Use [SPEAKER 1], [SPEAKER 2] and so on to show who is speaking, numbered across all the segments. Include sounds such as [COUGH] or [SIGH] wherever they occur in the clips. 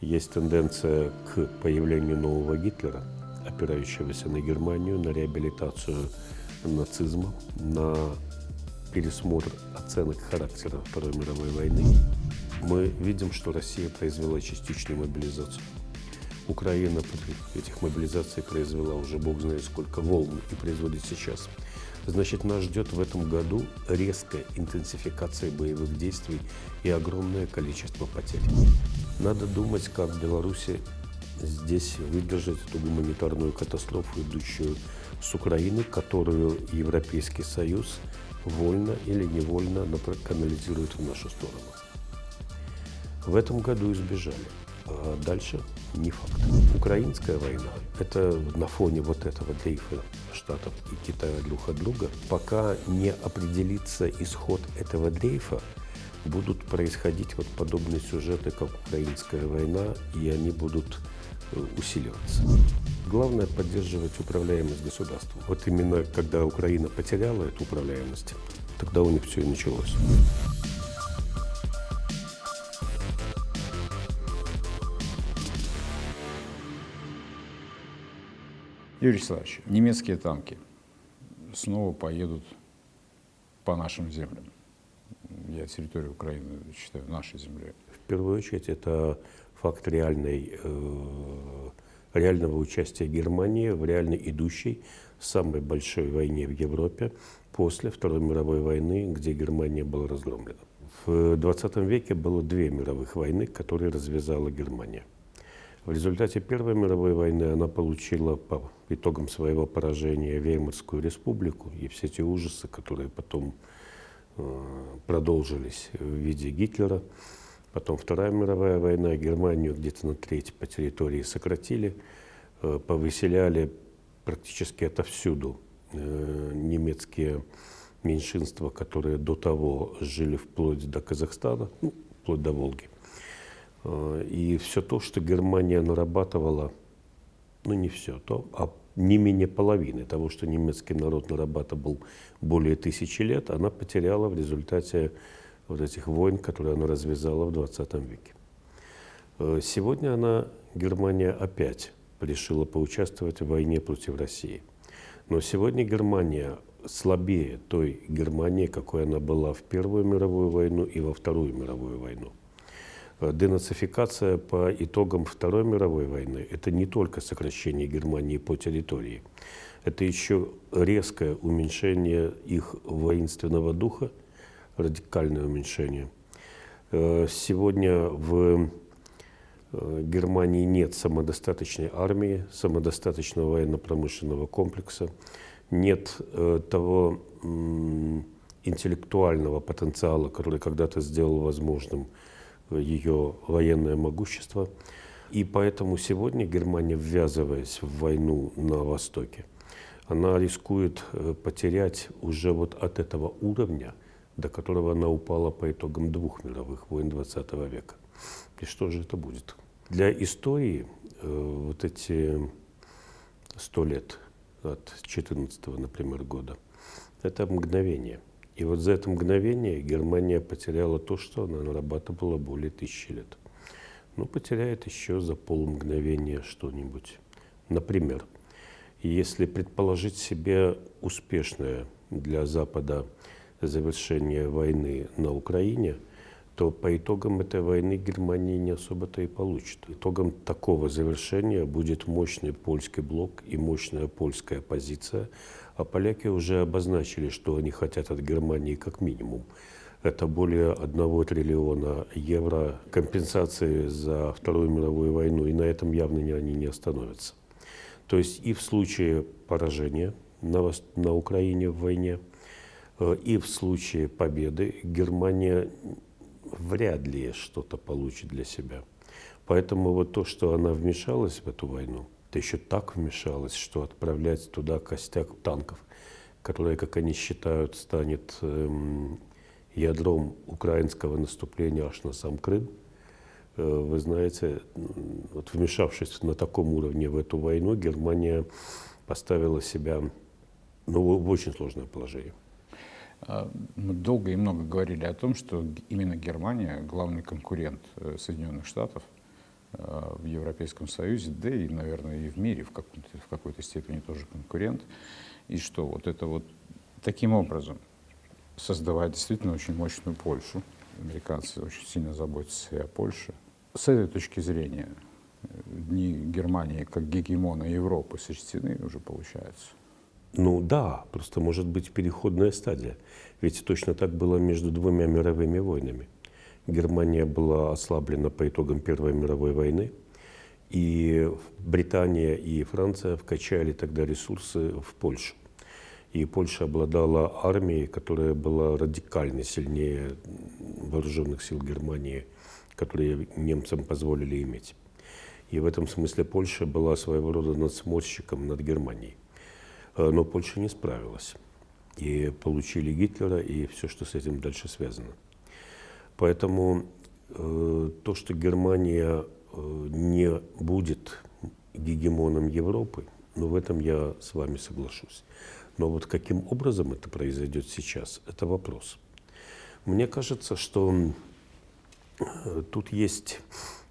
[SPEAKER 1] Есть тенденция к появлению нового Гитлера, опирающегося на Германию, на реабилитацию нацизма, на пересмотр оценок характера Второй мировой войны. Мы видим, что Россия произвела частичную мобилизацию. Украина этих мобилизаций произвела уже бог знает сколько волн и производит сейчас. Значит, нас ждет в этом году резкая интенсификация боевых действий и огромное количество потерь. Надо думать, как Беларуси здесь выдержать эту гуманитарную катастрофу, идущую с Украины, которую Европейский Союз вольно или невольно канализирует в нашу сторону. В этом году избежали. А дальше не факт. Украинская война – это на фоне вот этого дрейфа Штатов и Китая друг от друга. Пока не определится исход этого дрейфа, будут происходить вот подобные сюжеты, как украинская война, и они будут э, усиливаться. Главное – поддерживать управляемость государства. Вот именно когда Украина потеряла эту управляемость, тогда у них все и началось.
[SPEAKER 2] Юрий Вячеславович, немецкие танки снова поедут по нашим землям. Я территорию Украины считаю нашей землей.
[SPEAKER 1] В первую очередь это факт реальной, э, реального участия Германии в реально идущей самой большой войне в Европе после Второй мировой войны, где Германия была разгромлена. В 20 веке было две мировых войны, которые развязала Германия – в результате Первой мировой войны она получила по итогам своего поражения Веймарскую республику и все те ужасы, которые потом продолжились в виде Гитлера. Потом Вторая мировая война, Германию где-то на треть по территории сократили, э, повыселяли практически отовсюду э, немецкие меньшинства, которые до того жили вплоть до Казахстана, ну, вплоть до Волги. Э, и все то, что Германия нарабатывала, ну не все, то, а не менее половины того, что немецкий народ нарабатывал более тысячи лет, она потеряла в результате вот этих войн, которые она развязала в 20 веке. Э, сегодня она, Германия, опять решила поучаствовать в войне против России. Но сегодня Германия слабее той Германии, какой она была в Первую мировую войну и во Вторую мировую войну. Э, денацификация по итогам Второй мировой войны – это не только сокращение Германии по территории, это еще резкое уменьшение их воинственного духа, радикальное уменьшение. Э, сегодня в э, Германии нет самодостаточной армии, самодостаточного военно-промышленного комплекса, нет того интеллектуального потенциала, который когда-то сделал возможным ее военное могущество. И поэтому сегодня Германия, ввязываясь в войну на Востоке, она рискует э, потерять уже вот от этого уровня, до которого она упала по итогам двух мировых войн 20 века. И что же это будет? Для истории э, вот эти сто лет от 14 например, года, это мгновение. И вот за это мгновение Германия потеряла то, что она нарабатывала более тысячи лет. Ну, потеряет еще за полмгновения что-нибудь. Например, если предположить себе успешное для Запада завершение войны на Украине, то по итогам этой войны Германия не особо-то и получит. Итогом такого завершения будет мощный польский блок и мощная польская позиция, а поляки уже обозначили, что они хотят от Германии как минимум. Это более 1 триллиона евро компенсации за Вторую мировую войну, и на этом явно они не остановятся. То есть и в случае поражения на, на Украине в войне, э, и в случае победы Германия вряд ли что-то получит для себя. Поэтому вот то, что она вмешалась в эту войну, да еще так вмешалась, что отправлять туда костяк танков, которые, как они считают, станет эм, ядром украинского наступления аж на сам Крым. Э, вы знаете, вот вмешавшись на таком уровне в эту войну, Германия поставила себя ну, в очень сложное положение.
[SPEAKER 2] А, мы долго и много говорили о том, что именно Германия главный конкурент э, Соединенных Штатов – в Европейском Союзе, да и, наверное, и в мире в, какой-то, в какой-то степени тоже конкурент. И что вот это вот таким образом создавать действительно очень мощную Польшу. Американцы очень сильно заботятся и о Польше. С этой точки зрения э, дни Германии как гегемона Европы сочтены уже получается.
[SPEAKER 1] Ну да, просто может быть переходная стадия. Ведь точно так было между двумя мировыми войнами. Германия была ослаблена по итогам Первой мировой войны, и Британия и Франция вкачали тогда ресурсы в Польшу. И Польша обладала армией, которая была радикально сильнее вооруженных сил Германии, которые немцам позволили иметь. И в этом смысле Польша была своего рода надсмотрщиком над Германией. Э, но Польша не справилась. И получили Гитлера и все, что с этим дальше связано. Поэтому э, то, что Германия э, не будет гегемоном Европы, ну, в этом я с вами соглашусь. Но вот каким образом это произойдет сейчас, это вопрос. Мне кажется, что э, тут есть,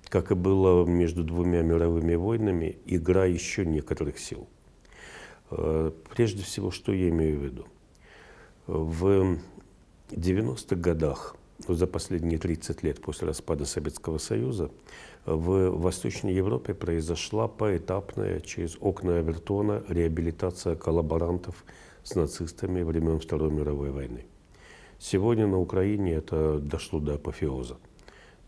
[SPEAKER 1] как и было между двумя мировыми войнами, игра еще некоторых сил. Э, прежде всего, что я имею в виду? В 90-х годах, за последние 30 лет после распада Советского Союза, в Восточной Европе произошла поэтапная через окна Авертона реабилитация коллаборантов с нацистами времен Второй мировой войны. Сегодня на Украине это дошло до апофеоза.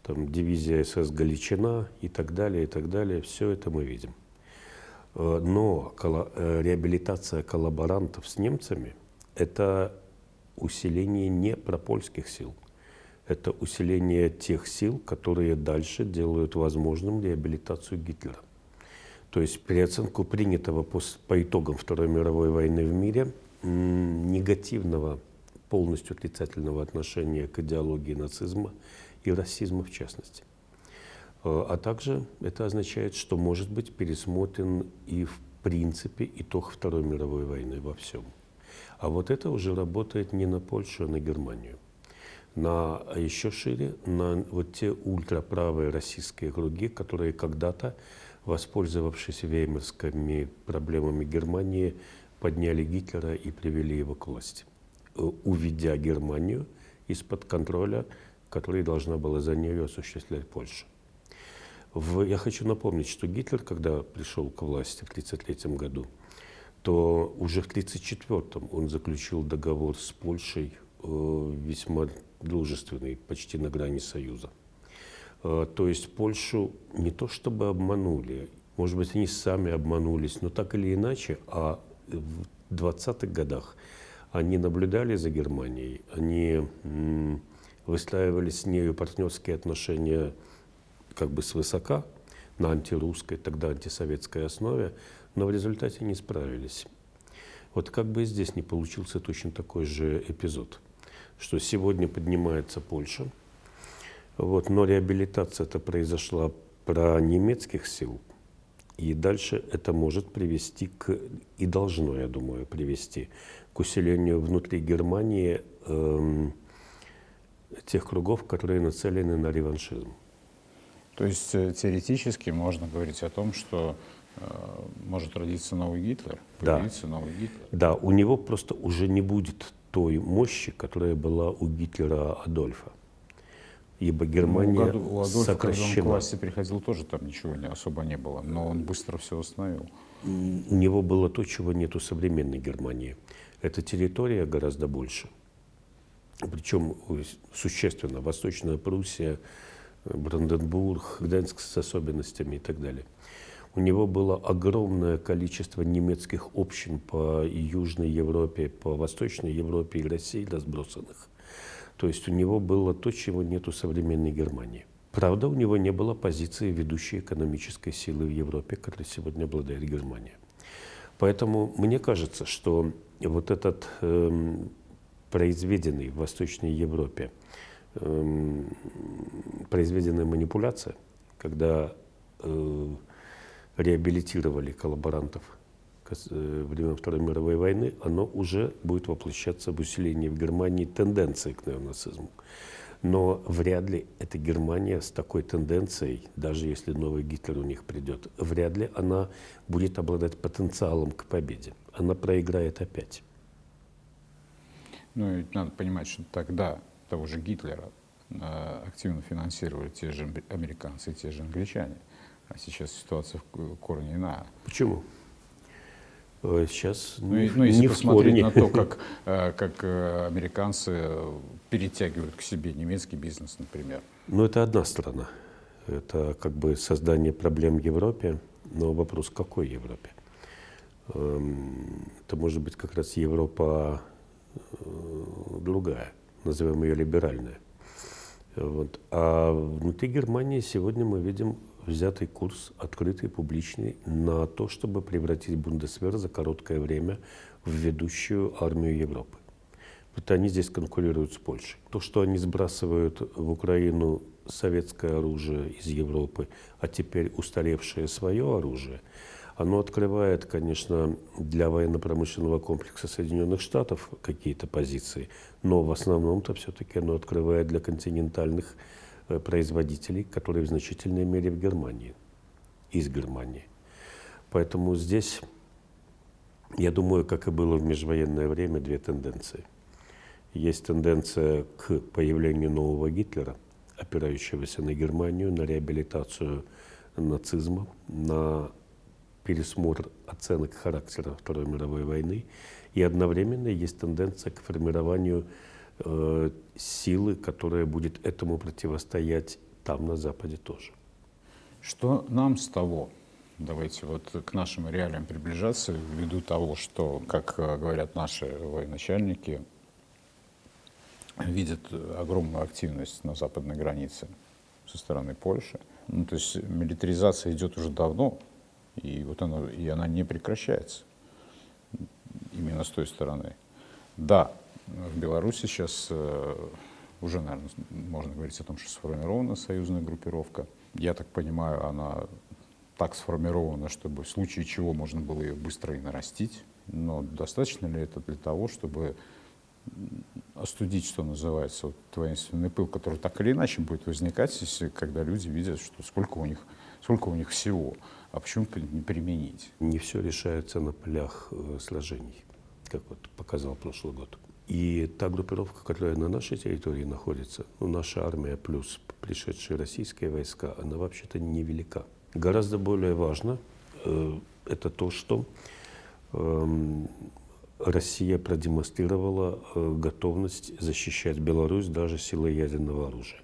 [SPEAKER 1] Там дивизия СС Галичина и так далее, и так далее. Все это мы видим. Э, но э, реабилитация коллаборантов с немцами – это усиление не пропольских сил. Это усиление тех сил, которые дальше делают возможным реабилитацию Гитлера. То есть переоценку принятого по, по итогам Второй мировой войны в мире негативного, полностью отрицательного отношения к идеологии нацизма и расизма в частности. Э, а также это означает, что может быть пересмотрен и в принципе итог Второй мировой войны во всем. А вот это уже работает не на Польшу, а на Германию. На, а еще шире, на вот те ультраправые российские круги, которые когда-то, воспользовавшись веймарскими проблемами Германии, подняли Гитлера и привели его к власти, э, уведя Германию из-под контроля, который должна была за нее осуществлять Польша. В, я хочу напомнить, что Гитлер, когда пришел к власти в 1933 году, то уже в 1934 он заключил договор с Польшей весьма дружественный, почти на грани союза. Э, то есть Польшу не то чтобы обманули, может быть, они сами обманулись, но так или иначе, а в 20-х годах они наблюдали за Германией, они выстраивали с нею партнерские отношения как бы свысока, на антирусской, тогда антисоветской основе, но в результате не справились. Вот как бы здесь не получился точно такой же эпизод, что сегодня поднимается Польша, вот, но реабилитация это произошла про немецких сил, и дальше это может привести к, и должно, я думаю, привести к усилению внутри Германии эм, тех кругов, которые нацелены на реваншизм.
[SPEAKER 2] То есть э, теоретически можно говорить о том, что э, может родиться новый Гитлер, появиться да. новый Гитлер.
[SPEAKER 1] Да, у него просто уже не будет той мощи, которая была у Гитлера Адольфа. Ибо Германия ну, у Адольфа, сокращена. когда
[SPEAKER 2] он к власти приходил, тоже там ничего не, особо не было, но он быстро все восстановил.
[SPEAKER 1] У него было то, чего нет у современной Германии. Эта территория гораздо больше. Причем существенно. Восточная Пруссия, Бранденбург, Гданьск с особенностями и так далее. У него было огромное количество немецких общин по Южной Европе, по Восточной Европе и России разбросанных. То есть у него было то, чего нет у современной Германии. Правда, у него не было позиции ведущей экономической силы в Европе, которой сегодня обладает Германия. Поэтому мне кажется, что вот этот э, произведенный в Восточной Европе э, произведенная манипуляция, когда э, реабилитировали коллаборантов э, времен Второй мировой войны, оно уже будет воплощаться в усилении в Германии тенденции к неонацизму. Но вряд ли эта Германия с такой тенденцией, даже если новый Гитлер у них придет, вряд ли она будет обладать потенциалом к победе. Она проиграет опять.
[SPEAKER 2] Ну, ведь надо понимать, что тогда того же Гитлера э, активно финансировали те же американцы, те же англичане. А сейчас ситуация в корне иная.
[SPEAKER 1] Почему? Э, сейчас
[SPEAKER 2] ну, ну, если не посмотреть на то, как, [LAUGHS] э, как американцы перетягивают к себе немецкий бизнес, например.
[SPEAKER 1] Ну, это одна сторона. Это как бы создание проблем в Европе, но вопрос, какой Европе? Эм, это может быть как раз Европа другая, назовем ее либеральная. Вот. А внутри Германии сегодня мы видим взятый курс, открытый, публичный, на то, чтобы превратить Бундесвер за короткое время в ведущую армию Европы. Вот они здесь конкурируют с Польшей. То, что они сбрасывают в Украину советское оружие из Европы, а теперь устаревшее свое оружие – оно открывает, конечно, для военно-промышленного комплекса Соединенных Штатов какие-то позиции, но в основном-то все-таки оно открывает для континентальных производителей, которые в значительной мере в Германии, из Германии. Поэтому здесь, я думаю, как и было в межвоенное время, две тенденции. Есть тенденция к появлению нового Гитлера, опирающегося на Германию, на реабилитацию нацизма, на пересмотр оценок характера Второй мировой войны, и одновременно есть тенденция к формированию э, силы, которая будет этому противостоять там, на Западе тоже.
[SPEAKER 2] Что нам с того? Давайте вот к нашим реалиям приближаться ввиду того, что, как э, говорят наши военачальники, видят огромную активность на западной границе со стороны Польши. Ну, то есть милитаризация идет уже давно, и вот она, и она не прекращается именно с той стороны. Да, в Беларуси сейчас э, уже, наверное, можно говорить о том, что сформирована союзная группировка. Я так понимаю, она так сформирована, чтобы в случае чего можно было ее быстро и нарастить. Но достаточно ли это для того, чтобы остудить, что называется, вот воинственный пыл, который так или иначе будет возникать, если, когда люди видят, что сколько у них, сколько у них всего а почему не применить?
[SPEAKER 1] Не все решается на полях э, сражений, как вот показал прошлый год. И та группировка, которая на нашей территории находится, ну, наша армия плюс пришедшие российские войска, она вообще-то невелика. Гораздо более важно э, это то, что э, Россия продемонстрировала э, готовность защищать Беларусь даже силой ядерного оружия.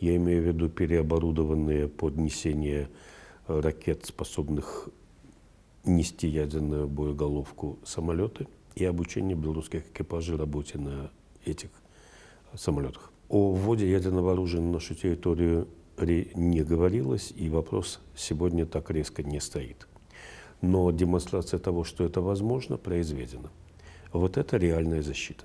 [SPEAKER 1] Я имею в виду переоборудованные под несение ракет, способных нести ядерную боеголовку самолеты и обучение белорусских экипажей работе на этих самолетах. О вводе ядерного оружия на нашу территорию не говорилось, и вопрос сегодня так резко не стоит. Но демонстрация того, что это возможно, произведена. Вот это реальная защита.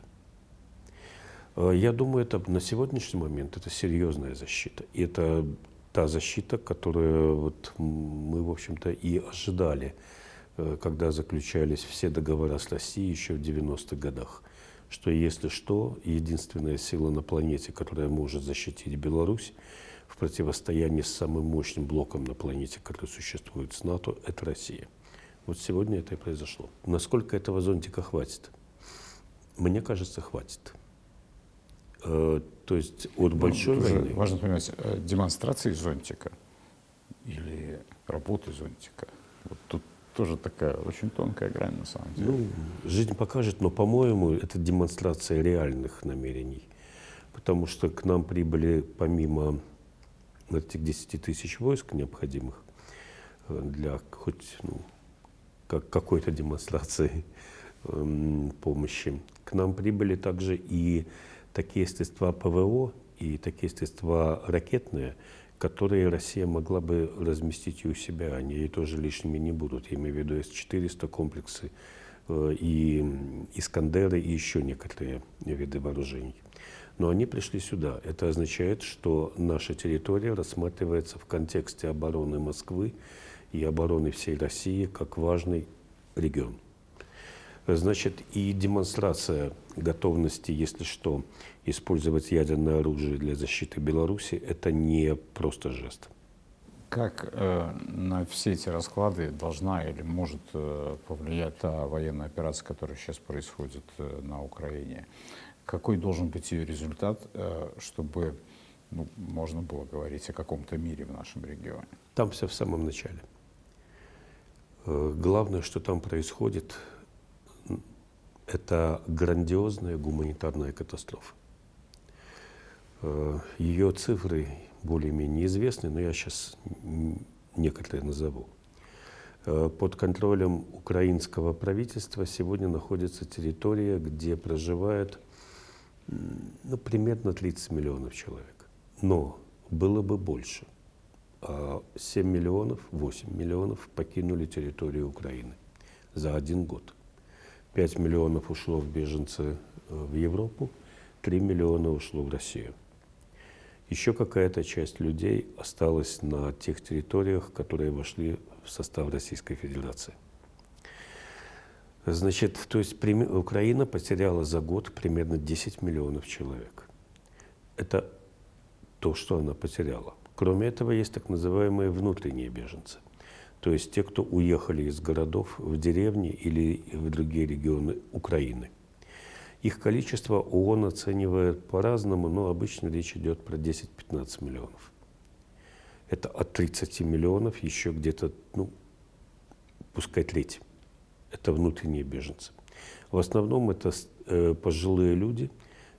[SPEAKER 1] Я думаю, это на сегодняшний момент это серьезная защита. И это та защита, которую вот мы, в общем-то, и ожидали, э, когда заключались все договора с Россией еще в 90-х годах, что если что, единственная сила на планете, которая может защитить Беларусь в противостоянии с самым мощным блоком на планете, который существует с НАТО, это Россия. Вот сегодня это и произошло. Насколько этого зонтика хватит? Мне кажется, хватит. Э, то есть от большой ну, войны...
[SPEAKER 2] Важно понимать, э, демонстрации зонтика или работы зонтика. Вот тут тоже такая очень тонкая грань на самом деле. Ну,
[SPEAKER 1] жизнь покажет, но, по-моему, это демонстрация реальных намерений. Потому что к нам прибыли помимо этих 10 тысяч войск необходимых э, для хоть ну, как, какой-то демонстрации э, помощи, к нам прибыли также и такие средства ПВО и такие средства ракетные, которые Россия могла бы разместить и у себя, они ей тоже лишними не будут. Я имею в виду С-400 комплексы э, и Искандеры и еще некоторые виды вооружений. Но они пришли сюда. Это означает, что наша территория рассматривается в контексте обороны Москвы и обороны всей России как важный регион. Значит, и демонстрация готовности, если что, использовать ядерное оружие для защиты Беларуси, это не просто жест.
[SPEAKER 2] Как э, на все эти расклады должна или может э, повлиять та военная операция, которая сейчас происходит э, на Украине? Какой должен быть ее результат, э, чтобы ну, можно было говорить о каком-то мире в нашем регионе?
[SPEAKER 1] Там все в самом начале. Э, главное, что там происходит, это грандиозная гуманитарная катастрофа. Э, Ее цифры более-менее известны, но я сейчас некоторые назову. Э, под контролем украинского правительства сегодня находится территория, где проживает ну, примерно 30 миллионов человек. Но было бы больше. 7 а миллионов, 8 миллионов покинули территорию Украины за один год. 5 миллионов ушло в беженцы э, в Европу, 3 миллиона ушло в Россию. Еще какая-то часть людей осталась на тех территориях, которые вошли в состав Российской Федерации. Значит, то есть Украина потеряла за год примерно 10 миллионов человек. Это то, что она потеряла. Кроме этого, есть так называемые внутренние беженцы – то есть те, кто уехали из городов в деревни или в другие регионы Украины. Их количество ООН оценивает по-разному, но обычно речь идет про 10-15 миллионов. Это от 30 миллионов еще где-то, ну, пускай треть. Это внутренние беженцы. В основном это э, пожилые люди,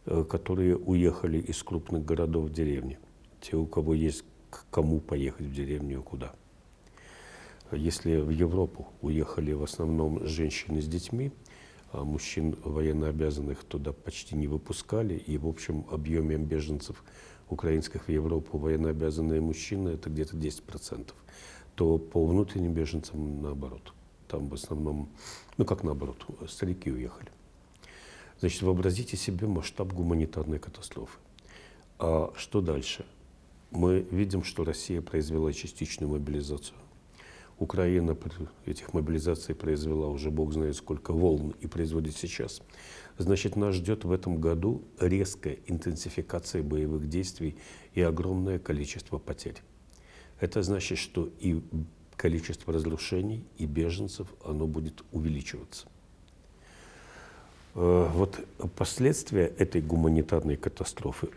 [SPEAKER 1] э, которые уехали из крупных городов в деревни. Те, у кого есть к кому поехать в деревню и куда. Если в Европу уехали в основном женщины с детьми, а мужчин военнообязанных туда почти не выпускали, и в общем объеме беженцев украинских в Европу военнообязанные мужчины это где-то 10%, то по внутренним беженцам наоборот. Там в основном, ну как наоборот, старики уехали. Значит, вообразите себе масштаб гуманитарной катастрофы. А что дальше? Мы видим, что Россия произвела частичную мобилизацию. Украина этих мобилизаций произвела уже бог знает сколько волн и производит сейчас. Значит, нас ждет в этом году резкая интенсификация боевых действий и огромное количество потерь. Это значит, что и количество разрушений, и беженцев, оно будет увеличиваться. Э, вот последствия этой гуманитарной катастрофы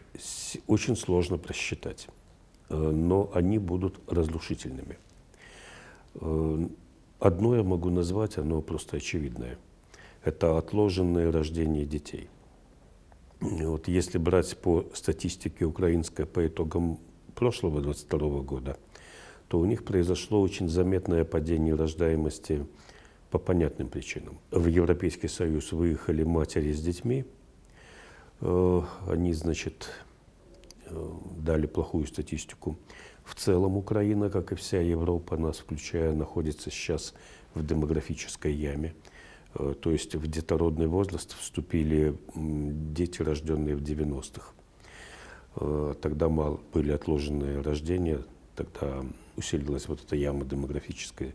[SPEAKER 1] очень сложно просчитать, э, но они будут разрушительными. Э, одно я могу назвать, оно просто очевидное. Это отложенное рождение детей. Вот если брать по статистике украинской по итогам прошлого 22 года, то у них произошло очень заметное падение рождаемости по понятным причинам. В Европейский Союз выехали матери с детьми. Э, они, значит, э, дали плохую статистику. В целом Украина, как и вся Европа, нас включая, находится сейчас в демографической яме. Э, то есть в детородный возраст вступили дети, рожденные в 90-х. Э, тогда мало были отложенные рождения, тогда усилилась вот эта яма демографическая.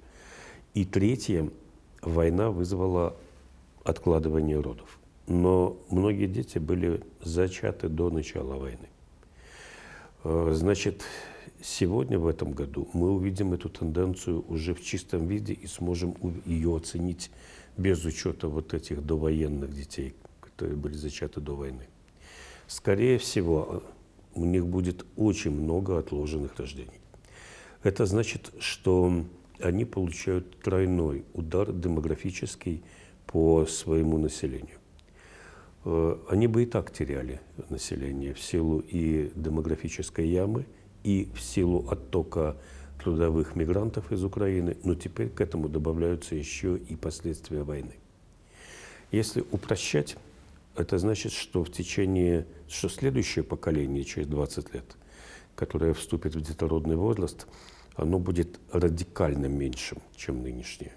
[SPEAKER 1] И третье, война вызвала откладывание родов. Но многие дети были зачаты до начала войны. Э, значит, сегодня, в этом году, мы увидим эту тенденцию уже в чистом виде и сможем ее оценить без учета вот этих довоенных детей, которые были зачаты до войны. Скорее всего, у них будет очень много отложенных рождений. Это значит, что они получают тройной удар демографический по своему населению. Э, они бы и так теряли население в силу и демографической ямы – и в силу оттока трудовых мигрантов из Украины, но теперь к этому добавляются еще и последствия войны. Если упрощать, это значит, что в течение, что следующее поколение через 20 лет, которое вступит в детородный возраст, оно будет радикально меньшим, чем нынешнее,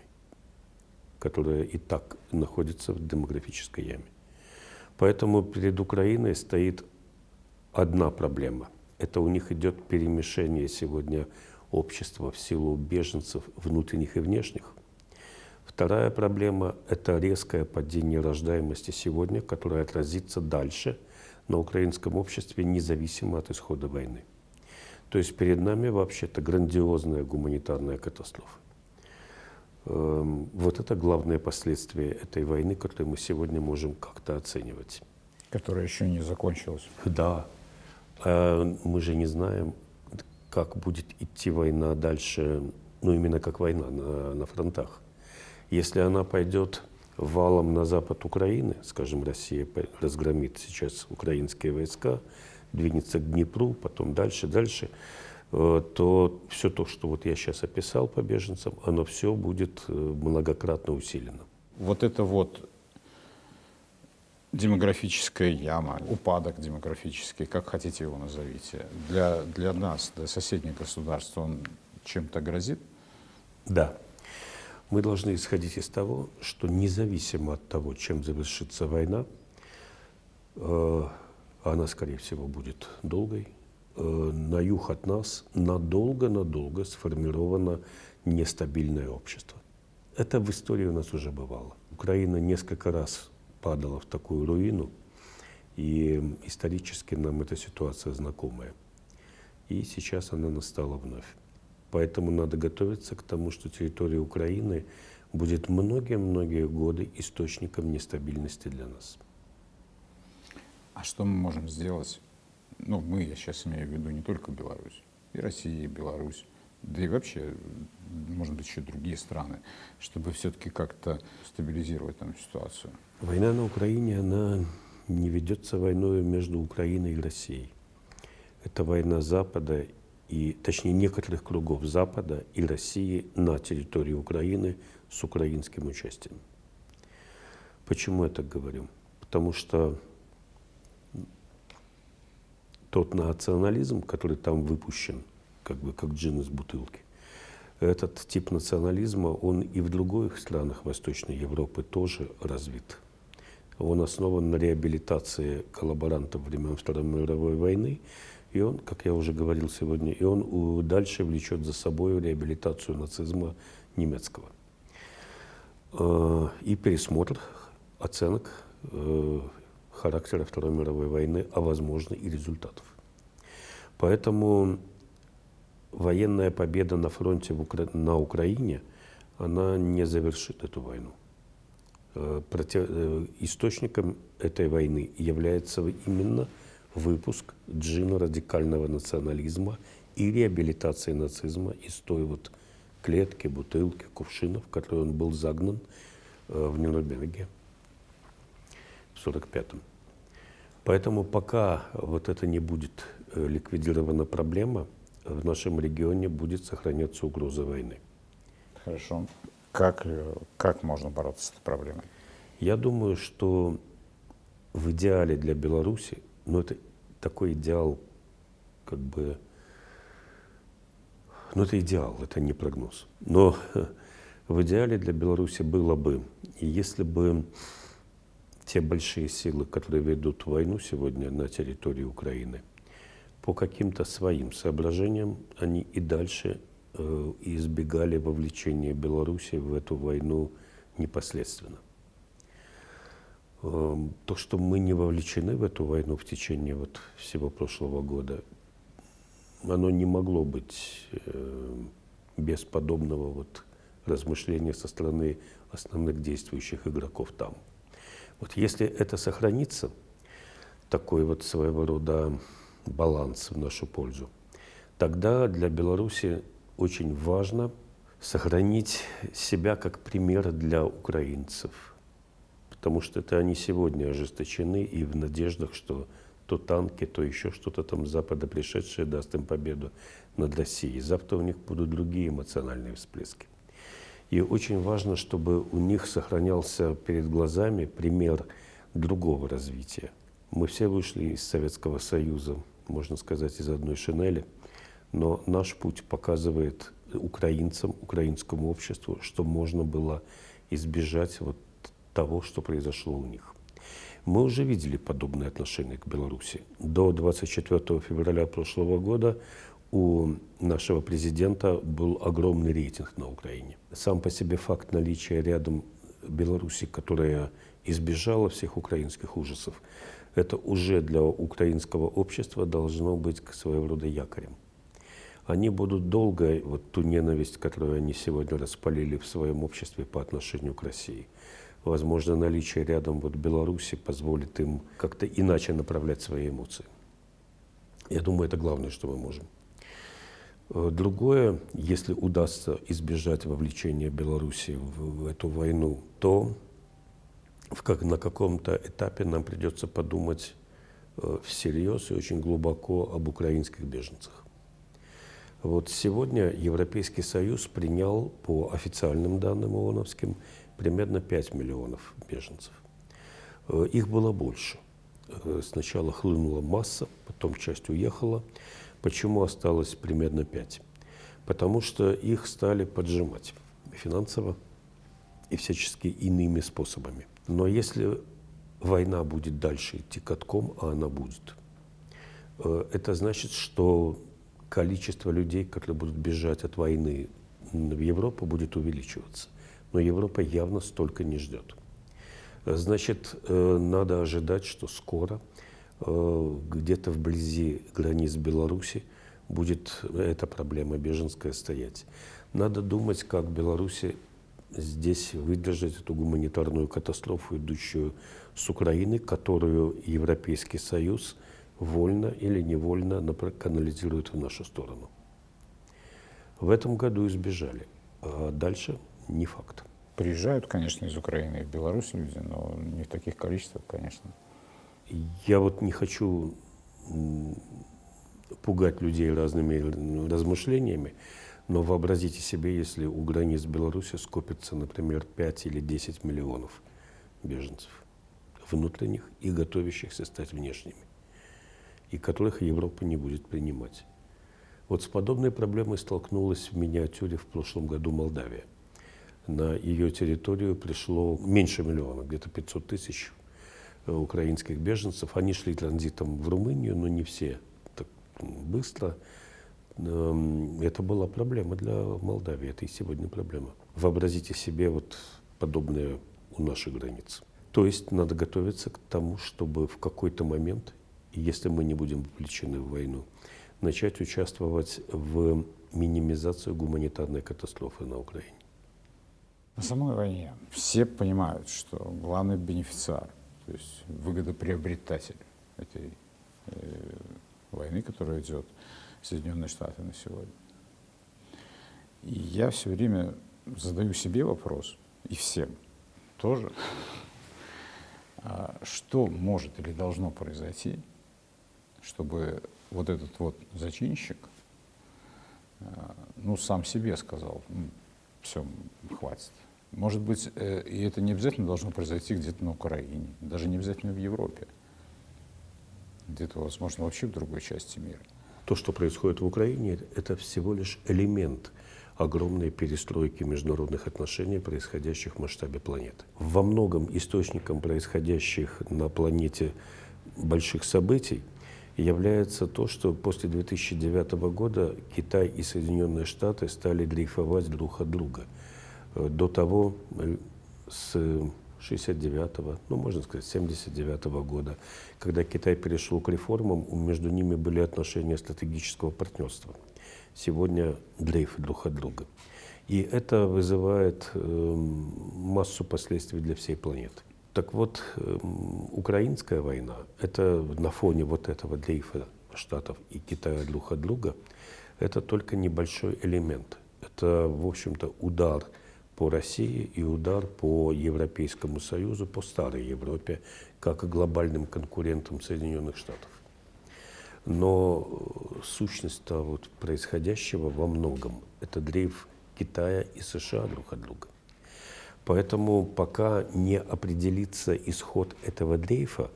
[SPEAKER 1] которое и так находится в демографической яме. Поэтому перед Украиной стоит одна проблема – это у них идет перемешение сегодня общества в силу беженцев внутренних и внешних. Вторая проблема – это резкое падение рождаемости сегодня, которое отразится дальше на украинском обществе, независимо от исхода войны. То есть перед нами вообще-то грандиозная гуманитарная катастрофа. Эм, вот это главное последствие этой войны, которую мы сегодня можем как-то оценивать.
[SPEAKER 2] Которая еще не закончилась.
[SPEAKER 1] Да. А мы же не знаем, как будет идти война дальше, ну именно как война на, на фронтах. Если она пойдет валом на запад Украины, скажем, Россия разгромит сейчас украинские войска, двинется к Днепру, потом дальше, дальше, э, то все то, что вот я сейчас описал по беженцам, оно все будет э, многократно усилено.
[SPEAKER 2] Вот это вот демографическая яма, упадок демографический, как хотите его назовите, для, для нас, для соседних государств, он чем-то грозит?
[SPEAKER 1] Да. Мы должны исходить из того, что независимо от того, чем завершится война, э, она, скорее всего, будет долгой, э, на юг от нас надолго-надолго сформировано нестабильное общество. Это в истории у нас уже бывало. Украина несколько раз падала в такую руину, и исторически нам эта ситуация знакомая. И сейчас она настала вновь. Поэтому надо готовиться к тому, что территория Украины будет многие-многие годы источником нестабильности для нас.
[SPEAKER 2] А что мы можем сделать? Ну, мы, я сейчас имею в виду не только Беларусь, и Россия, и Беларусь, да и вообще, может быть, еще другие страны, чтобы все-таки как-то стабилизировать там ситуацию.
[SPEAKER 1] Война на Украине, она не ведется войной между Украиной и Россией. Это война Запада, и, точнее некоторых кругов Запада и России на территории Украины с украинским участием. Почему я так говорю? Потому что тот национализм, который там выпущен, как бы как джин из бутылки, этот тип национализма, он и в других странах Восточной Европы тоже развит. Он основан на реабилитации коллаборантов времен Второй мировой войны, и он, как я уже говорил сегодня, и он дальше влечет за собой реабилитацию нацизма немецкого. Э, и пересмотр оценок э, характера Второй мировой войны, а возможно и результатов. Поэтому военная победа на фронте в Укра... на Украине, она не завершит эту войну. Э, против... Источником этой войны является именно выпуск джина радикального национализма и реабилитации нацизма из той вот клетки, бутылки, кувшинов, в которые он был загнан э, в Нюрнберге в 1945-м. Поэтому пока вот это не будет э, ликвидирована проблема, в нашем регионе будет сохраняться угроза войны.
[SPEAKER 2] Хорошо. Как, э, как можно бороться с этой проблемой?
[SPEAKER 1] Я думаю, что в идеале для Беларуси но это такой идеал, как бы, ну это идеал, это не прогноз. Но [LAUGHS] в идеале для Беларуси было бы, и если бы те большие силы, которые ведут войну сегодня на территории Украины, по каким-то своим соображениям они и дальше э, избегали вовлечения Беларуси в эту войну непосредственно. Эм, то, что мы не вовлечены в эту войну в течение вот всего прошлого года, оно не могло быть э, без подобного вот размышления со стороны основных действующих игроков там. Вот если это сохранится, такой вот своего рода баланс в нашу пользу, тогда для Беларуси очень важно сохранить себя как пример для украинцев – потому что это они сегодня ожесточены и в надеждах, что то танки, то еще что-то там Запада пришедшее даст им победу над Россией. Завтра у них будут другие эмоциональные всплески. И очень важно, чтобы у них сохранялся перед глазами пример другого развития. Мы все вышли из Советского Союза, можно сказать, из одной шинели, но наш путь показывает украинцам, украинскому обществу, что можно было избежать вот того, что произошло у них. Мы уже видели подобные отношения к Беларуси. До 24 февраля прошлого года у нашего президента был огромный рейтинг на Украине. Сам по себе факт наличия рядом Беларуси, которая избежала всех украинских ужасов, это уже для украинского общества должно быть своего рода якорем. Они будут долго, вот ту ненависть, которую они сегодня распалили в своем обществе по отношению к России, возможно, наличие рядом вот Беларуси позволит им как-то иначе направлять свои эмоции. Я думаю, это главное, что мы можем. Э, другое, если удастся избежать вовлечения Беларуси в, в эту войну, то в как, на каком-то этапе нам придется подумать э, всерьез и очень глубоко об украинских беженцах. Вот сегодня Европейский Союз принял по официальным данным ООНовским примерно 5 миллионов беженцев. Э, их было больше. Э, сначала хлынула масса, потом часть уехала. Почему осталось примерно 5? Потому что их стали поджимать финансово и всячески иными способами. Но если война будет дальше идти катком, а она будет, э, это значит, что количество людей, которые будут бежать от войны в Европу, будет увеличиваться. Но Европа явно столько не ждет. Значит, э, надо ожидать, что скоро э, где-то вблизи границ Беларуси будет эта проблема беженская стоять. Надо думать, как Беларуси здесь выдержать эту гуманитарную катастрофу, идущую с Украины, которую Европейский Союз вольно или невольно канализирует в нашу сторону. В этом году избежали, а дальше не факт.
[SPEAKER 2] Приезжают, конечно, из Украины и в Беларусь люди, но не в таких количествах, конечно.
[SPEAKER 1] Я вот не хочу пугать людей разными размышлениями, но вообразите себе, если у границ Беларуси скопится, например, 5 или 10 миллионов беженцев, внутренних и готовящихся стать внешними, и которых Европа не будет принимать. Вот с подобной проблемой столкнулась в миниатюре в прошлом году Молдавия. На ее территорию пришло меньше миллиона, где-то 500 тысяч э, украинских беженцев. Они шли транзитом в Румынию, но не все так быстро. Эм, это была проблема для Молдавии, это и сегодня проблема. Вообразите себе вот подобное у наших границ. То есть надо готовиться к тому, чтобы в какой-то момент, если мы не будем вовлечены в войну, начать участвовать в минимизацию гуманитарной катастрофы на Украине.
[SPEAKER 2] На самой войне все понимают, что главный бенефициар, то есть выгодоприобретатель этой э, войны, которая идет, Соединенные Штаты на сегодня. И я все время задаю себе вопрос, и всем тоже, а что может или должно произойти, чтобы вот этот вот зачинщик, а, ну, сам себе сказал, ну, все, хватит. Может быть, э, и это не обязательно должно произойти где-то на Украине, даже не обязательно в Европе. Где-то, возможно, вообще в другой части мира.
[SPEAKER 1] То, что происходит в Украине, это всего лишь элемент огромной перестройки международных отношений, происходящих в масштабе планеты. Во многом источником происходящих на планете больших событий является то, что после 2009 года Китай и Соединенные Штаты стали дрейфовать друг от друга. Э, до того, э, с 69-го, ну, можно сказать, 79-го года, когда Китай перешел к реформам, между ними были отношения стратегического партнерства. Сегодня дрейф друг от друга. И это вызывает э, массу последствий для всей планеты. Так вот, э, украинская война, это на фоне вот этого дрейфа Штатов и Китая друг от друга, это только небольшой элемент. Это, в общем-то, удар – по России и удар по Европейскому Союзу, по старой Европе, как глобальным конкурентам Соединенных Штатов. Но э, сущность вот происходящего во многом – это дрейф Китая и США друг от друга. Поэтому пока не определится исход этого дрейфа,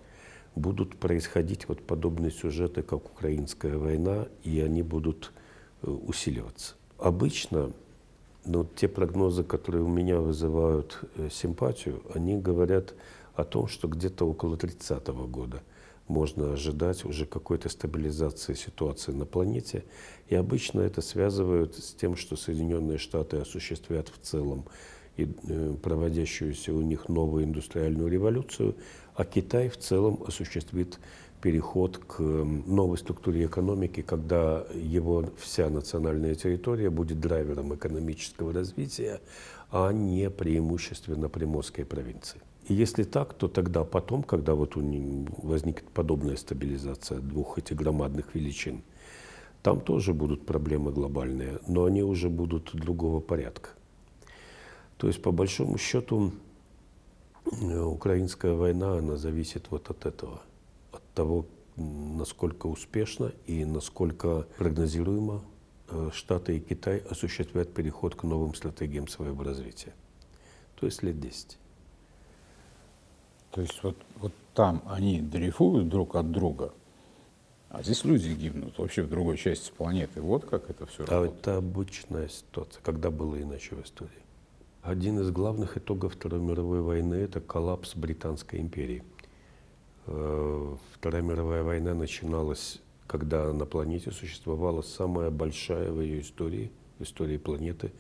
[SPEAKER 1] будут происходить вот подобные сюжеты, как украинская война, и они будут э, усиливаться. Обычно но те прогнозы, которые у меня вызывают э, симпатию, они говорят о том, что где-то около 30 -го года можно ожидать уже какой-то стабилизации ситуации на планете. И обычно это связывают с тем, что Соединенные Штаты осуществят в целом и э, проводящуюся у них новую индустриальную революцию, а Китай в целом осуществит переход к новой структуре экономики, когда его вся национальная территория будет драйвером экономического развития, а не преимущественно приморской провинции. И если так, то тогда потом, когда вот у возникнет подобная стабилизация двух этих громадных величин, там тоже будут проблемы глобальные, но они уже будут другого порядка. То есть, по большому счету, украинская война, она зависит вот от этого, того, насколько успешно и насколько прогнозируемо э, Штаты и Китай осуществят переход к новым стратегиям своего развития. То есть лет 10.
[SPEAKER 2] То есть вот, вот там они дрейфуют друг от друга, а здесь люди гибнут вообще в другой части планеты. Вот как это все
[SPEAKER 1] а работает. Это обычная ситуация, когда было иначе в истории. Один из главных итогов Второй мировой войны – это коллапс Британской империи. Э, Вторая мировая война начиналась, когда на планете существовала самая большая в ее истории, в истории планеты,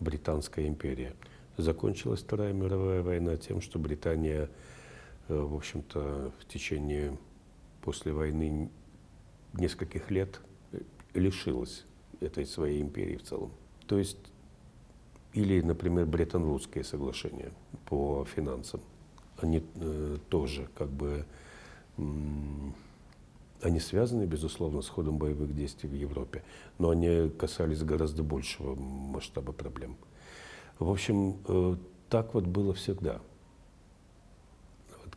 [SPEAKER 1] Британская империя. Закончилась Вторая мировая война тем, что Британия – Э, в общем-то, в течение после войны нескольких лет э, лишилась этой своей империи в целом. То есть, или, например, Бреттон-Вудские соглашения по финансам. Они э, тоже как бы, они связаны, безусловно, с ходом боевых действий в Европе, но они касались гораздо большего масштаба проблем. В общем, э, так вот было всегда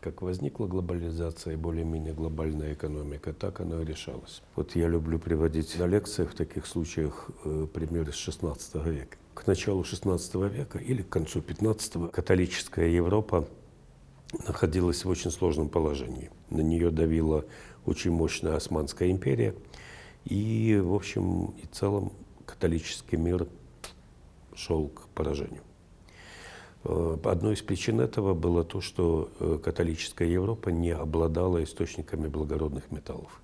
[SPEAKER 1] как возникла глобализация и более-менее глобальная экономика, так она и решалась. Вот я люблю приводить на лекциях в таких случаях э, примеры с 16 века. К началу 16 века или к концу 15 католическая Европа находилась в очень сложном положении. На нее давила очень мощная Османская империя, и, в общем и целом, католический мир шел к поражению. Э, одной из причин этого было то, что э, католическая Европа не обладала источниками благородных металлов.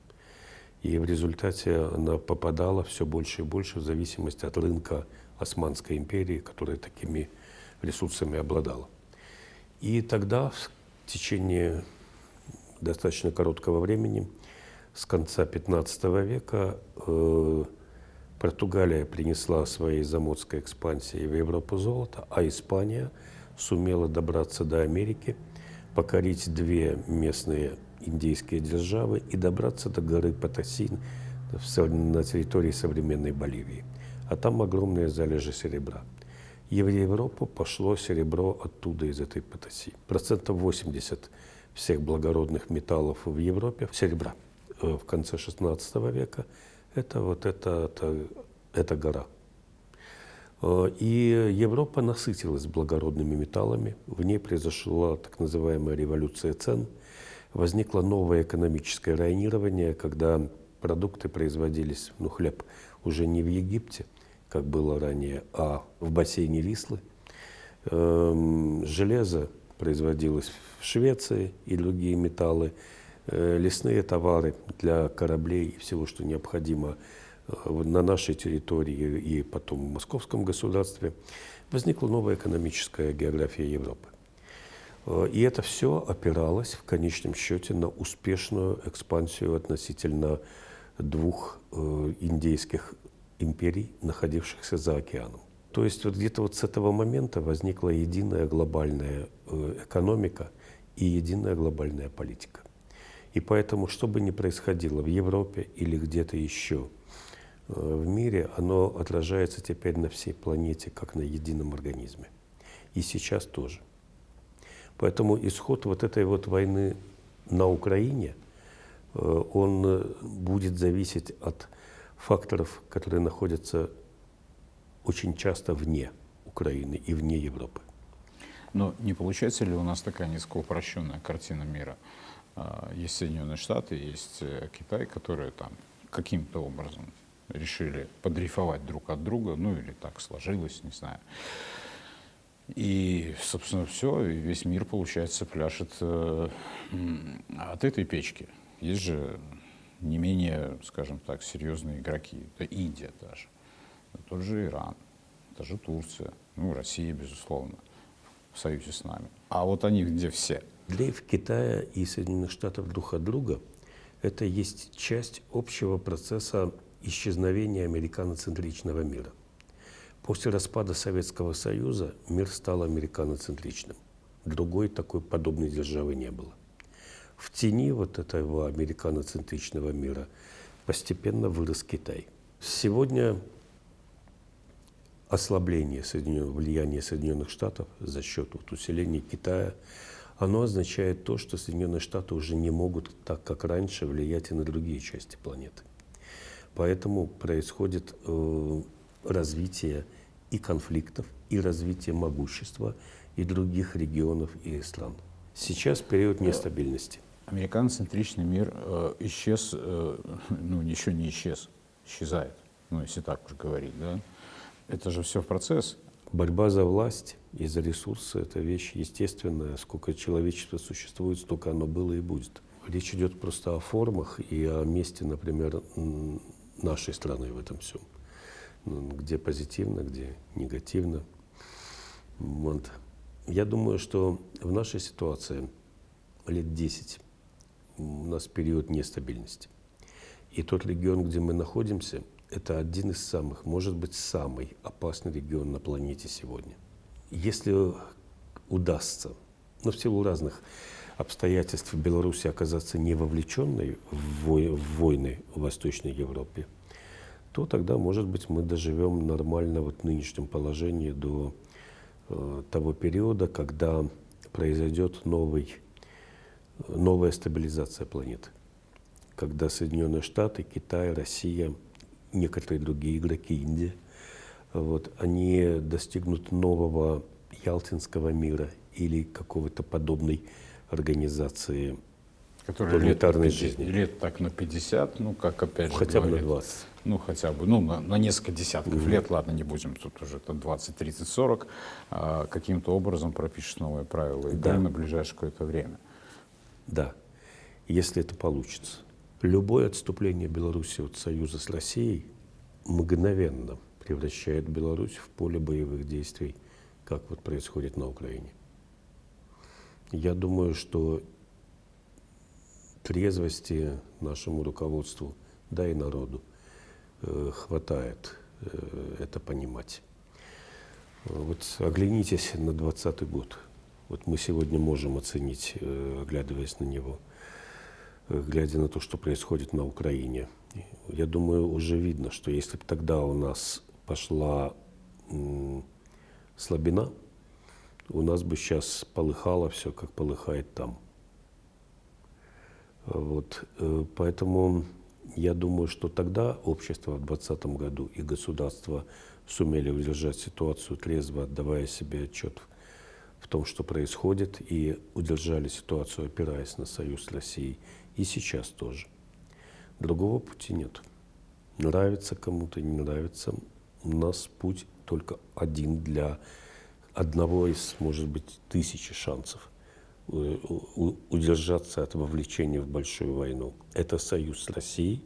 [SPEAKER 1] И в результате она попадала все больше и больше в зависимость от рынка Османской империи, которая такими ресурсами обладала. И тогда, в течение достаточно короткого времени, с конца 15 века, э, Португалия принесла своей заморской экспансией в Европу золото, а Испания сумела добраться до Америки, покорить две местные индейские державы и добраться до горы Патасин на территории современной Боливии. А там огромные залежи серебра. Европу пошло серебро оттуда, из этой Патаси. Процентов 80 всех благородных металлов в Европе, серебра, э, в конце 16 века – это вот это, это, эта гора. Э, и Европа насытилась благородными металлами, в ней произошла так называемая революция цен, возникло новое экономическое районирование, когда продукты производились, ну хлеб, уже не в Египте, как было ранее, а в бассейне Вислы. Эм, железо производилось в Швеции и другие металлы – Э, лесные товары для кораблей и всего, что необходимо э, на нашей территории и потом в московском государстве, возникла новая экономическая география Европы. Э, и это все опиралось в конечном счете на успешную экспансию относительно двух индейских империй, находившихся за океаном. То есть вот где-то вот с этого момента возникла единая глобальная экономика и единая глобальная политика. И поэтому, что бы ни происходило в Европе или где-то еще э, в мире, оно отражается теперь на всей планете, как на едином организме. И сейчас тоже. Поэтому исход вот этой вот войны на Украине, э, он э, будет зависеть от факторов, которые находятся очень часто вне Украины и вне Европы.
[SPEAKER 2] Но не получается ли у нас такая несколько упрощенная картина мира? А, есть Соединенные Штаты, есть э, Китай, которые там каким-то образом решили подрифовать друг от друга, ну или так сложилось, не знаю. И, собственно, все, и весь мир, получается, пляшет э, от этой печки. Есть же не менее, скажем так, серьезные игроки. Это Индия даже, это тот же Иран, это же Турция, ну, Россия, безусловно, в союзе с нами. А вот они где все?
[SPEAKER 1] Дрейф Китая и Соединенных Штатов друг от друга – это есть часть общего процесса исчезновения американоцентричного мира. После распада Советского Союза мир стал американоцентричным. Другой такой подобной державы не было. В тени вот этого американоцентричного мира постепенно вырос Китай. Сегодня ослабление влияния Соединенных Штатов за счет вот усиления Китая, оно означает то, что Соединенные Штаты уже не могут так, как раньше, влиять и на другие части планеты. Поэтому происходит э, развитие и конфликтов, и развитие могущества и других регионов и стран. Сейчас период нестабильности.
[SPEAKER 2] Американоцентричный мир э, исчез, э, [LAUGHS] ну еще не исчез, исчезает, ну если так уж говорить, да? Это же все в процесс.
[SPEAKER 1] Борьба за власть и за ресурсы – это вещь естественная. Сколько человечества существует, столько оно было и будет. Речь идет просто о формах и о месте, например, нашей страны в этом всем. Ну, где позитивно, где негативно. Вот. Я думаю, что в нашей ситуации лет 10 у нас период нестабильности. И тот регион, где мы находимся, это один из самых, может быть, самый опасный регион на планете сегодня. Если удастся, но в силу разных обстоятельств Беларуси оказаться не вовлеченной в войны в Восточной Европе, то тогда, может быть, мы доживем нормально вот в нынешнем положении до э, того периода, когда произойдет новый, новая стабилизация планеты. Когда Соединенные Штаты, Китай, Россия, некоторые другие игроки, Индия, вот, они достигнут нового Ялтинского мира или какого-то подобной организации
[SPEAKER 2] Который планетарной лет 50, жизни. Лет так на 50, ну, как опять же
[SPEAKER 1] Хотя бы на 20.
[SPEAKER 2] Ну, хотя бы, ну, на, на несколько десятков угу. лет, ладно, не будем, тут уже это 20, 30, 40, а, каким-то образом пропишешь новые правила игры да. на ближайшее какое-то время.
[SPEAKER 1] Да, если это получится. Любое отступление Беларуси от союза с Россией мгновенно превращает Беларусь в поле боевых действий, как вот происходит на Украине. Я думаю, что трезвости нашему руководству, да и народу, э, хватает э, это понимать. Вот оглянитесь на 2020 год. Вот мы сегодня можем оценить, э, оглядываясь на него, глядя на то, что происходит на Украине. Я думаю, уже видно, что если бы тогда у нас пошла слабина, у нас бы сейчас полыхало все, как полыхает там. Вот, э, поэтому я думаю, что тогда общество в 2020 году и государство сумели удержать ситуацию трезво, отдавая себе отчет в том, что происходит, и удержали ситуацию, опираясь на союз с Россией. И сейчас тоже. Другого пути нет. Нравится кому-то, не нравится. У нас путь только один для одного из, может быть, тысячи шансов э, удержаться от вовлечения в большую войну. Это союз с Россией,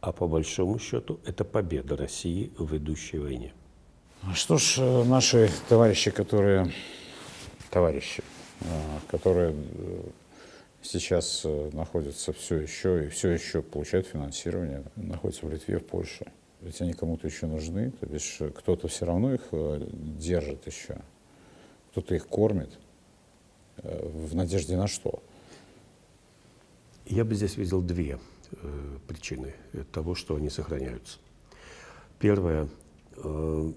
[SPEAKER 1] а по большому счету это победа России в идущей войне.
[SPEAKER 2] А что ж, э, наши товарищи, которые, товарищи, э, которые сейчас находятся все еще и все еще получают финансирование, находятся в Литве, в Польше. Ведь они кому-то еще нужны, то бишь кто-то все равно их держит еще кто-то их кормит. Э, в надежде на что?
[SPEAKER 1] Я бы здесь видел две э, причины того, что они сохраняются. Первое. Э,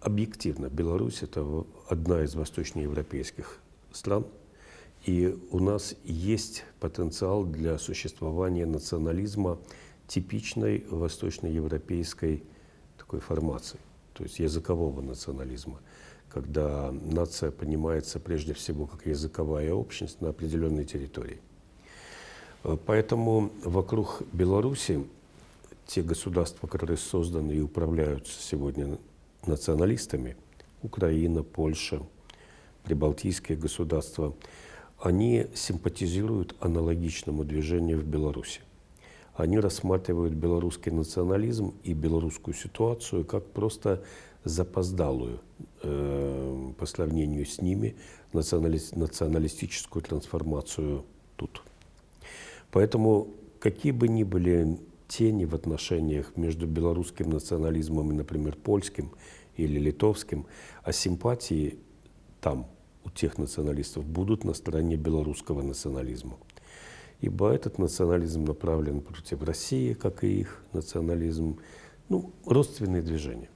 [SPEAKER 1] объективно, Беларусь – это одна из восточноевропейских стран, и у нас есть потенциал для существования национализма типичной восточноевропейской такой формации, то есть языкового национализма – когда нация понимается прежде всего как языковая общность на определенной территории. Э, поэтому вокруг Беларуси те государства, которые созданы и управляются сегодня националистами, Украина, Польша, прибалтийские государства, они симпатизируют аналогичному движению в Беларуси. Они рассматривают белорусский национализм и белорусскую ситуацию как просто запоздалую э, по сравнению с ними национали националистическую трансформацию тут. Поэтому какие бы ни были тени в отношениях между белорусским национализмом и, например, польским или литовским, а симпатии там у тех националистов будут на стороне белорусского национализма. Ибо этот национализм направлен против России, как и их национализм, ну, родственные движения.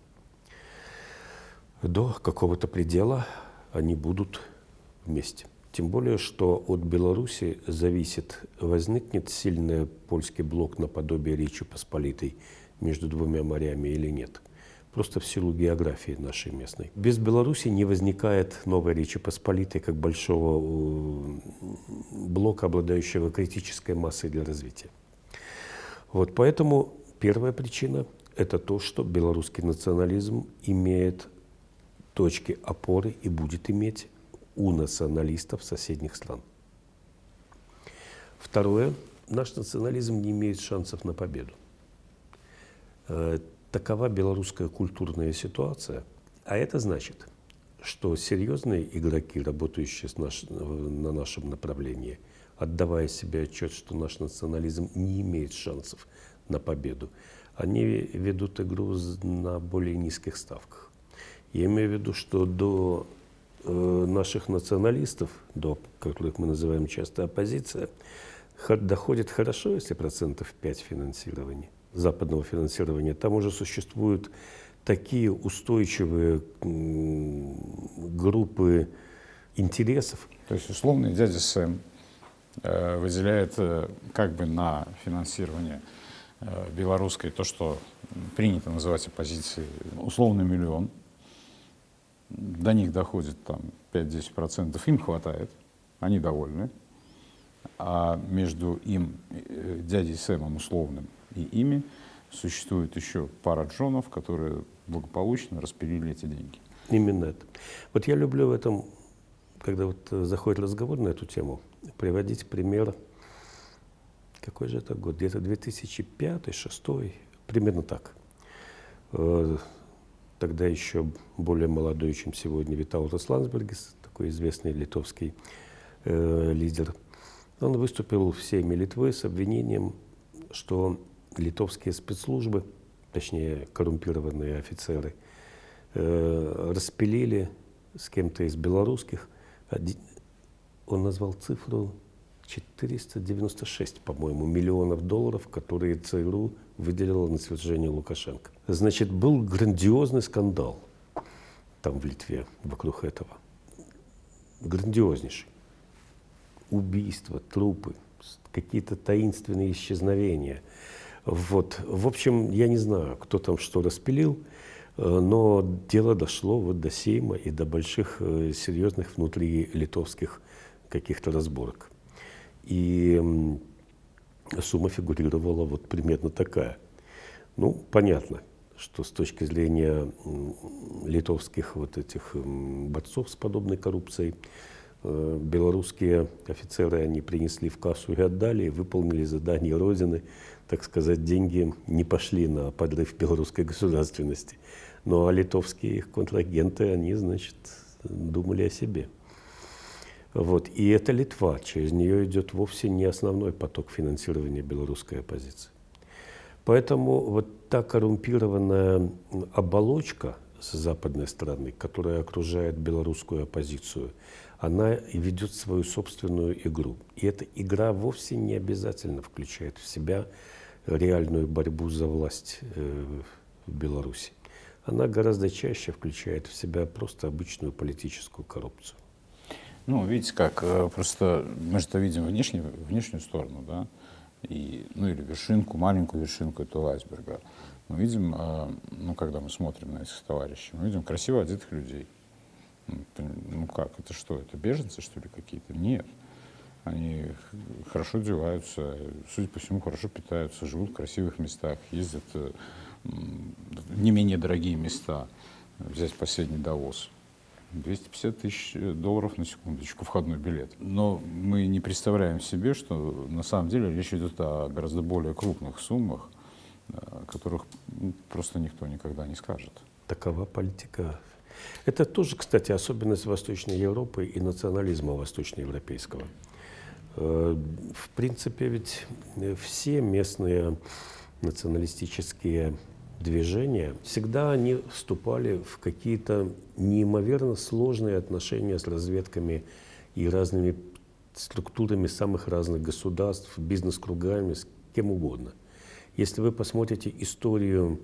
[SPEAKER 1] До какого-то предела они будут вместе. Тем более, что от Беларуси зависит, возникнет сильный польский блок наподобие Речи Посполитой между двумя морями или нет. Просто в силу географии нашей местной. Без Беларуси не возникает новой Речи Посполитой как большого э, блока, обладающего критической массой для развития. Вот поэтому первая причина – это то, что белорусский национализм имеет точки опоры и будет иметь у националистов соседних стран. Второе. Наш национализм не имеет шансов на победу. Э, такова белорусская культурная ситуация. А это значит, что серьезные игроки, работающие наш, на нашем направлении, отдавая себе отчет, что наш национализм не имеет шансов на победу, они ведут игру на более низких ставках. Я имею в виду, что до наших националистов, до которых мы называем часто оппозиция, доходит хорошо, если процентов 5 финансирования, западного финансирования. Там уже существуют такие устойчивые группы интересов.
[SPEAKER 2] То есть условный дядя Сэм э, выделяет э, как бы на финансирование белорусской то, что принято называть оппозицией, условный миллион – до них доходит там 5-10%, им хватает, они довольны. А между им, э, дядей Сэмом условным, и ими существует еще пара джонов, которые благополучно распилили эти деньги.
[SPEAKER 1] Именно это. Вот я люблю в этом, когда вот э, заходит разговор на эту тему, приводить пример, какой же это год, где-то 2005-2006, примерно так. Тогда еще более молодой, чем сегодня, Витаутас Ландсбергис, такой известный литовский э, лидер. Он выступил в Сейме Литвы с обвинением, что литовские спецслужбы, точнее коррумпированные офицеры, э, распилили с кем-то из белорусских. Он назвал цифру 496, по-моему, миллионов долларов, которые ЦРУ выделила на свержение Лукашенко. Значит, был грандиозный скандал там в Литве вокруг этого. Грандиознейший. Убийства, трупы, какие-то таинственные исчезновения. Вот. В общем, я не знаю, кто там что распилил, э, но дело дошло вот до Сейма и до больших э, серьезных внутри литовских каких-то разборок. И сумма фигурировала вот примерно такая. Ну, понятно, что с точки зрения литовских вот этих борцов с подобной коррупцией, э, белорусские офицеры, они принесли в кассу и отдали, выполнили задание Родины, так сказать, деньги не пошли на подрыв белорусской государственности. Ну а литовские их контрагенты, они, значит, думали о себе. Вот. И это Литва, через нее идет вовсе не основной поток финансирования белорусской оппозиции. Поэтому вот та коррумпированная оболочка с западной стороны, которая окружает белорусскую оппозицию, она ведет свою собственную игру. И эта игра вовсе не обязательно включает в себя реальную борьбу за власть э, в Беларуси. Она гораздо чаще включает в себя просто обычную политическую коррупцию.
[SPEAKER 2] Ну, видите как, э, просто мы же это видим внешнюю, внешнюю сторону, да, и, ну или вершинку, маленькую вершинку этого айсберга. Мы видим, э, ну когда мы смотрим на этих товарищей, мы видим красиво одетых людей. Ну, ну как, это что, это беженцы что ли какие-то? Нет. Они хорошо одеваются, судя по всему, хорошо питаются, живут в красивых местах, ездят э, в не менее дорогие места. Взять последний Давос 250 тысяч долларов на секундочку, входной билет. Но мы не представляем себе, что на самом деле речь идет о гораздо более крупных суммах, о которых ну, просто никто никогда не скажет.
[SPEAKER 1] Такова политика. Это тоже, кстати, особенность Восточной Европы и национализма восточноевропейского. Э, в принципе, ведь все местные националистические движения, всегда они вступали в какие-то неимоверно сложные отношения с разведками и разными структурами самых разных государств, бизнес-кругами, с кем угодно. Если вы посмотрите историю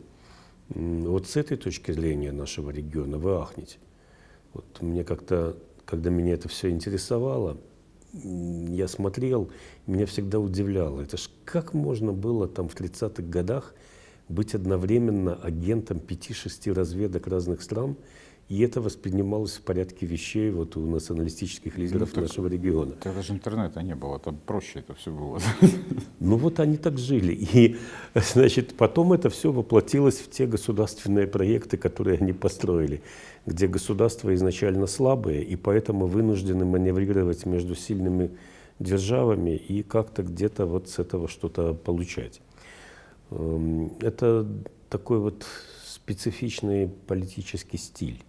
[SPEAKER 1] вот с этой точки зрения нашего региона, вы ахнете. Вот мне как-то, когда меня это все интересовало, я смотрел, меня всегда удивляло. Это ж как можно было там в 30-х годах быть одновременно агентом пяти-шести разведок разных стран, и это воспринималось в порядке вещей вот у националистических лидеров ну, нашего региона.
[SPEAKER 2] Тогда же интернета не было, там проще это все было. [LAUGHS]
[SPEAKER 1] Ну вот они так жили. И, значит, потом это все воплотилось в те государственные проекты, которые они построили, где государства изначально слабые, и поэтому вынуждены маневрировать между сильными державами и как-то где-то вот с этого что-то получать. Эм, это такой вот специфичный политический стиль.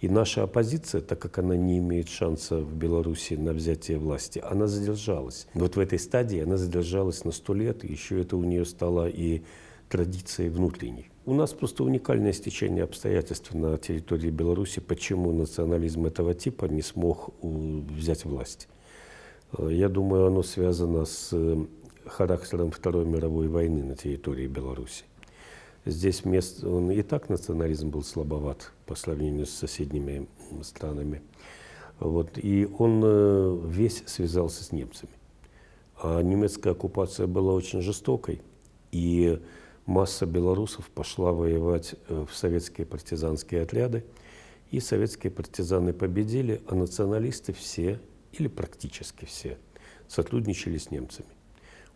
[SPEAKER 1] И наша оппозиция, так как она не имеет шанса в Беларуси на взятие власти, она задержалась. Вот в этой стадии она задержалась на сто лет, и еще это у нее стало и традицией внутренней. У нас просто уникальное стечение обстоятельств на территории Беларуси, почему национализм этого типа не смог взять власть. Э, я думаю, оно связано с характером Второй мировой войны на территории Беларуси. Здесь мест, он и так национализм был слабоват по сравнению с соседними странами. Вот, и он э, весь связался с немцами. А немецкая оккупация была очень жестокой, и масса белорусов пошла воевать э, в советские партизанские отряды, и советские партизаны победили, а националисты все, или практически все, сотрудничали с немцами.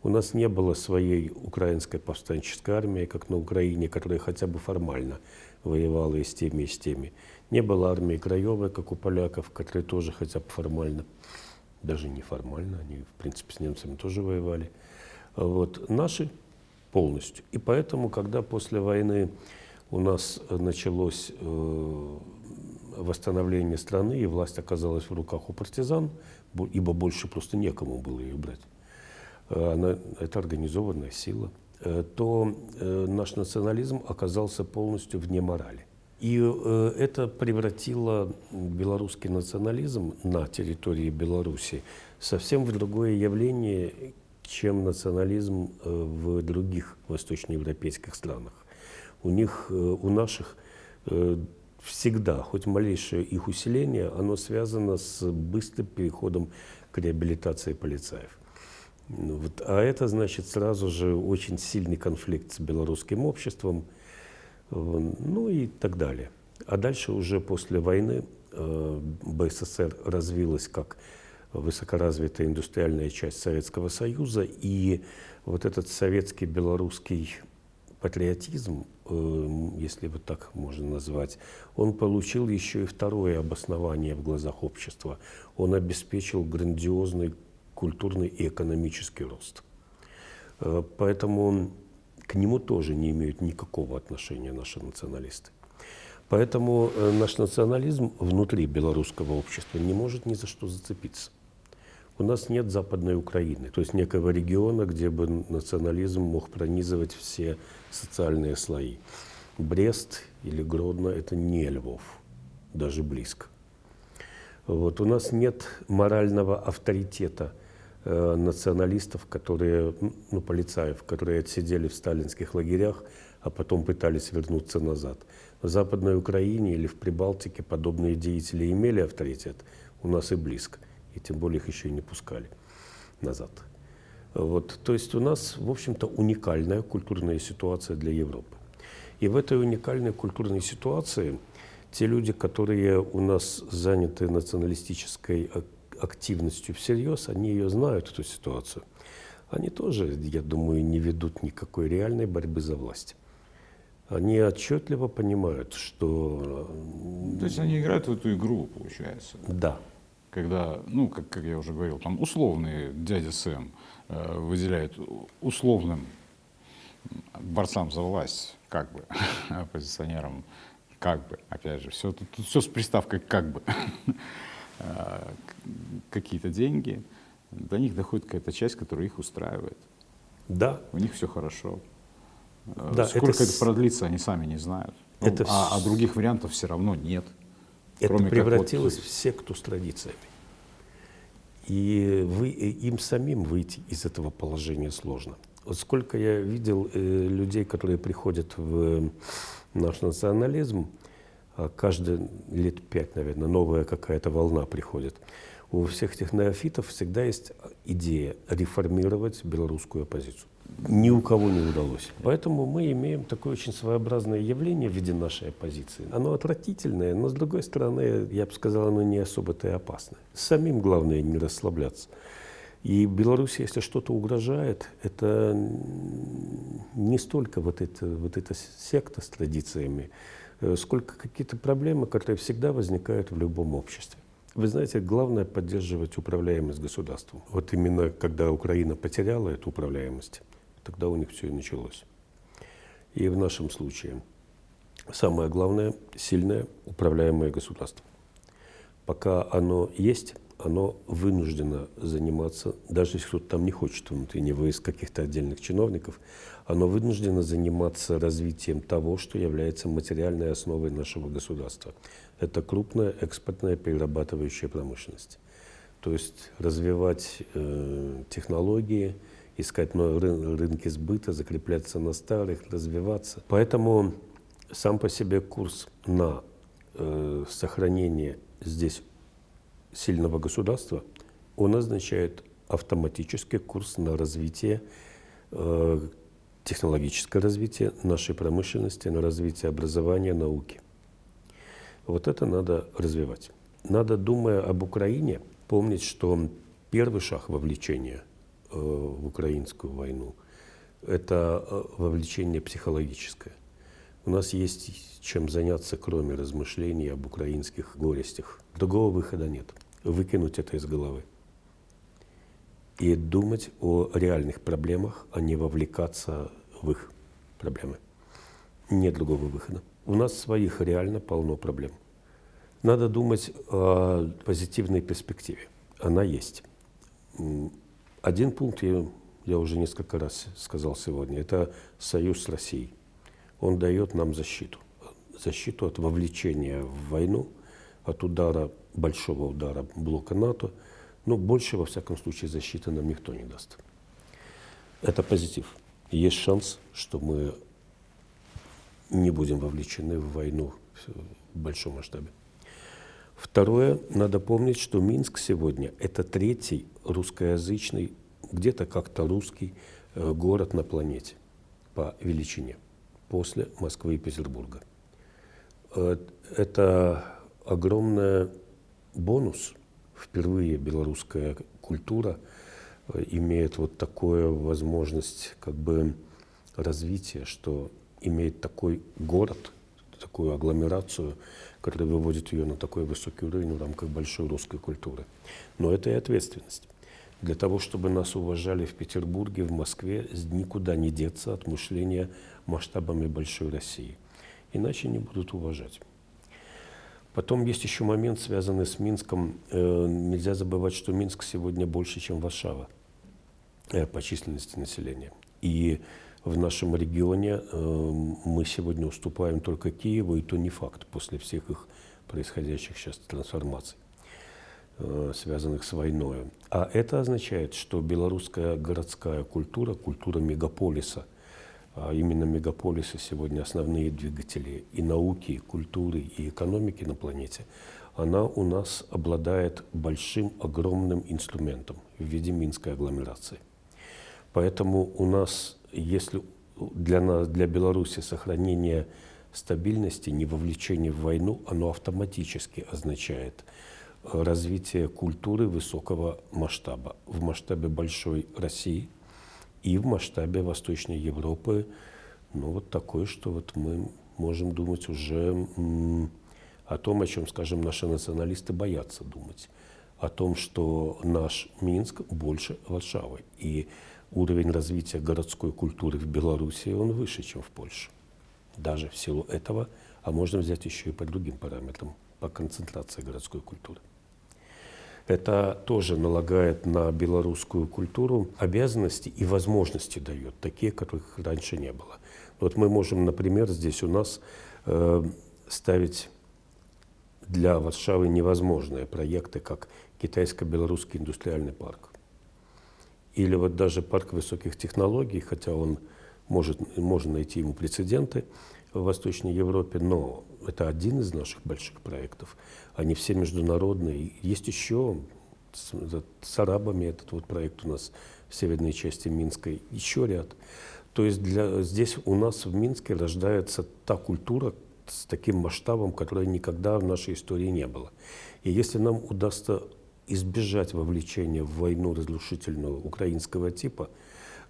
[SPEAKER 1] У нас не было своей украинской повстанческой армии, как на Украине, которая хотя бы формально воевала и с теми, и с теми. Не было армии краевой, как у поляков, которые тоже хотя бы формально, даже не формально, они, в принципе, с немцами тоже воевали. Вот. Наши полностью. И поэтому, когда после войны у нас началось э, восстановление страны, и власть оказалась в руках у партизан, ибо больше просто некому было ее брать, Э, она, это организованная сила, э, то э, наш национализм оказался полностью вне морали. И это превратило белорусский национализм на территории Беларуси совсем в другое явление, чем национализм в других восточноевропейских странах. У них, у наших всегда, хоть малейшее их усиление, оно связано с быстрым переходом к реабилитации полицаев. Ну вот, а это значит сразу же очень сильный конфликт с белорусским обществом, ну и так далее. А дальше уже после войны э, БССР развилась как высокоразвитая индустриальная часть Советского Союза, и вот этот советский белорусский патриотизм, э, если вот так можно назвать, он получил еще и второе обоснование в глазах общества. Он обеспечил грандиозный культурный и экономический рост. Э, поэтому к нему тоже не имеют никакого отношения наши националисты. Поэтому э, наш национализм внутри белорусского общества не может ни за что зацепиться. У нас нет Западной Украины, то есть некого региона, где бы национализм мог пронизывать все социальные слои. Брест или Гродно – это не Львов, даже близко. Вот. У нас нет морального авторитета – Э, националистов, которые, ну, полицаев, которые отсидели в сталинских лагерях, а потом пытались вернуться назад. В Западной Украине или в Прибалтике подобные деятели имели авторитет, у нас и близко, и тем более их еще и не пускали назад. Вот, то есть у нас, в общем-то, уникальная культурная ситуация для Европы. И в этой уникальной культурной ситуации те люди, которые у нас заняты националистической активностью всерьез, они ее знают, эту ситуацию. Они тоже, я думаю, не ведут никакой реальной борьбы за власть. Они отчетливо понимают, что...
[SPEAKER 2] То есть они играют в эту игру, получается.
[SPEAKER 1] Да.
[SPEAKER 2] Когда, ну, как, как я уже говорил, там условный дядя Сэм э, выделяет условным борцам за власть, как бы, [LAUGHS] оппозиционерам, как бы, опять же, все, тут, тут все с приставкой «как бы», [LAUGHS] какие-то деньги, до них доходит какая-то часть, которая их устраивает.
[SPEAKER 1] Да.
[SPEAKER 2] У них все хорошо. Э,
[SPEAKER 1] Да,
[SPEAKER 2] Сколько
[SPEAKER 1] это
[SPEAKER 2] это, продлится, они сами не знают. Ну,
[SPEAKER 1] Это
[SPEAKER 2] а, а других вариантов все равно нет.
[SPEAKER 1] Это
[SPEAKER 2] как вот-
[SPEAKER 1] превратилось в секту с традициями. И вы, им самим выйти из этого положения сложно. Вот сколько я видел э, людей, которые приходят в наш национализм, каждые лет пять, наверное, новая какая-то волна приходит. У всех этих неофитов всегда есть идея реформировать белорусскую оппозицию. Ни у кого не удалось. Поэтому мы имеем такое очень своеобразное явление в виде нашей оппозиции. Оно отвратительное, но с другой стороны, я бы сказал, оно не особо-то и опасное. Самим главное не расслабляться. И Беларуси, если что-то угрожает, это не столько вот эта, вот эта секта с традициями, сколько какие-то проблемы, которые всегда возникают в любом обществе. Вы знаете, главное поддерживать управляемость государством. Вот именно когда Украина потеряла эту управляемость, тогда у них все и началось. И в нашем случае самое главное – сильное управляемое государство. Пока оно есть, оно вынуждено заниматься, даже если кто-то там не хочет внутренне войск каких-то отдельных чиновников, оно вынуждено заниматься развитием того, что является материальной основой нашего государства. Это крупная экспортная перерабатывающая промышленность. То есть развивать э, технологии, искать новые ры- рынки сбыта, закрепляться на старых, развиваться. Поэтому сам по себе курс на э, сохранение здесь сильного государства, он означает автоматический курс на развитие, э, технологическое развитие нашей промышленности, на развитие образования, науки. Вот это надо развивать. Надо, думая об Украине, помнить, что первый шаг вовлечения э, в украинскую войну – это э, вовлечение психологическое. У нас есть чем заняться, кроме размышлений об украинских горестях. Другого выхода нет. Выкинуть это из головы. И думать о реальных проблемах, а не вовлекаться в их проблемы. Нет другого выхода. У нас своих реально полно проблем. Надо думать о позитивной перспективе. Она есть. Один пункт я, я уже несколько раз сказал сегодня. Это союз с Россией. Он дает нам защиту. Защиту от вовлечения в войну, от удара, большого удара блока НАТО. Но больше, во всяком случае, защиты нам никто не даст. Это позитив. Есть шанс, что мы не будем вовлечены в войну в большом масштабе. Второе, надо помнить, что Минск сегодня – это третий русскоязычный, где-то как-то русский э, город на планете по величине, после Москвы и Петербурга. Э, Это огромный бонус. Впервые белорусская культура э, имеет вот такую возможность как бы развития, что имеет такой город, такую агломерацию, которая выводит ее на такой высокий уровень в рамках большой русской культуры. Но это и ответственность. Для того, чтобы нас уважали в Петербурге, в Москве, никуда не деться от мышления масштабами большой России. Иначе не будут уважать. Потом есть еще момент, связанный с Минском. Э, Нельзя забывать, что Минск сегодня больше, чем Варшава э, по численности населения. И в нашем регионе э, мы сегодня уступаем только Киеву, и то не факт после всех их происходящих сейчас трансформаций, связанных с войной. А это означает, что белорусская городская культура, культура мегаполиса, именно мегаполисы сегодня основные двигатели и науки, и культуры, и экономики на планете, она у нас обладает большим, огромным инструментом в виде Минской агломерации. Поэтому у нас, если для нас, для Беларуси сохранение стабильности, не вовлечение в войну, оно автоматически означает э, развитие культуры высокого масштаба, в масштабе большой России и в масштабе Восточной Европы, ну, вот такой, что вот мы можем думать уже о том, о чем, скажем, наши националисты боятся думать. О том, что наш Минск больше Варшавы. И уровень развития городской культуры в Беларуси, он выше, чем в Польше. Даже в силу этого, а можно взять еще и по другим параметрам, по концентрации городской культуры. Это тоже налагает на белорусскую культуру обязанности и возможности дает, такие, которых раньше не было. Вот мы можем, например, здесь у нас э, ставить для Варшавы невозможные проекты, как китайско-белорусский индустриальный парк. Или вот даже парк высоких технологий, хотя он может, можно найти ему прецеденты в Восточной Европе, но это один из наших больших проектов. Они все международные. Есть еще с, с арабами этот вот проект у нас в северной части Минской, еще ряд. То есть для, здесь у нас в Минске рождается та культура с таким масштабом, которой никогда в нашей истории не было. И если нам удастся избежать вовлечения в войну разрушительную украинского типа,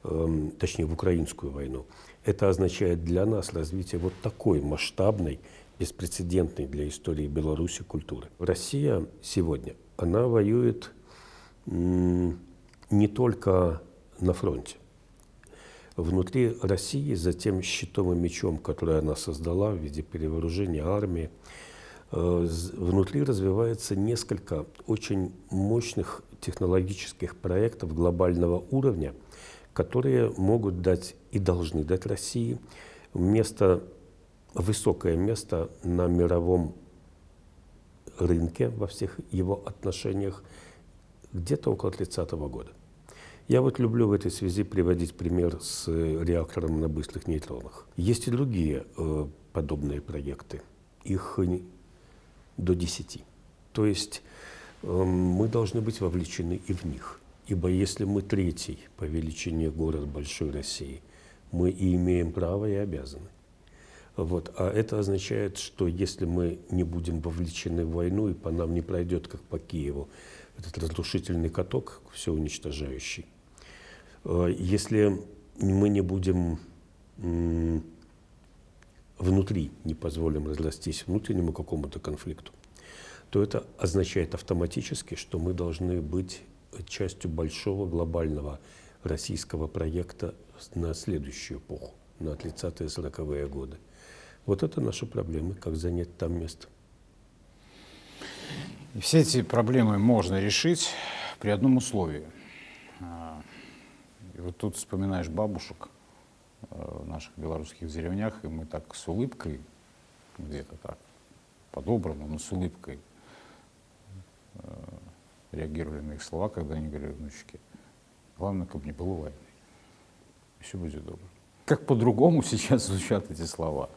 [SPEAKER 1] э, точнее в украинскую войну, это означает для нас развитие вот такой масштабной, беспрецедентной для истории Беларуси культуры. Россия сегодня, она воюет не только на фронте. Внутри России, за тем щитом и мечом, который она создала в виде перевооружения армии, э, внутри развивается несколько очень мощных технологических проектов глобального уровня, которые могут дать и должны дать России место, высокое место на мировом рынке во всех его отношениях где-то около 30 -го года. Я вот люблю в этой связи приводить пример с реактором на быстрых нейтронах. Есть и другие э, подобные проекты. Их до 10. То есть э, мы должны быть вовлечены и в них. Ибо если мы третий по величине город большой России, мы и имеем право и обязаны. Вот. А это означает, что если мы не будем вовлечены в войну, и по нам не пройдет, как по Киеву, этот разрушительный каток, все уничтожающий, Э, если мы не будем внутри, не позволим разрастись внутреннему какому-то конфликту, то это означает автоматически, что мы должны быть частью большого глобального российского проекта на следующую эпоху, на 30-е, 40-е годы. Вот это наши проблемы, как занять там место.
[SPEAKER 2] Все эти проблемы можно решить при одном условии – и вот тут вспоминаешь бабушек э, в наших белорусских деревнях, и мы так с улыбкой, где-то так, по-доброму, но с улыбкой реагировали на их слова, когда они говорили внучке, главное, чтобы не было войны. И все будет добро. Как по-другому [LAUGHS] сейчас звучат эти слова,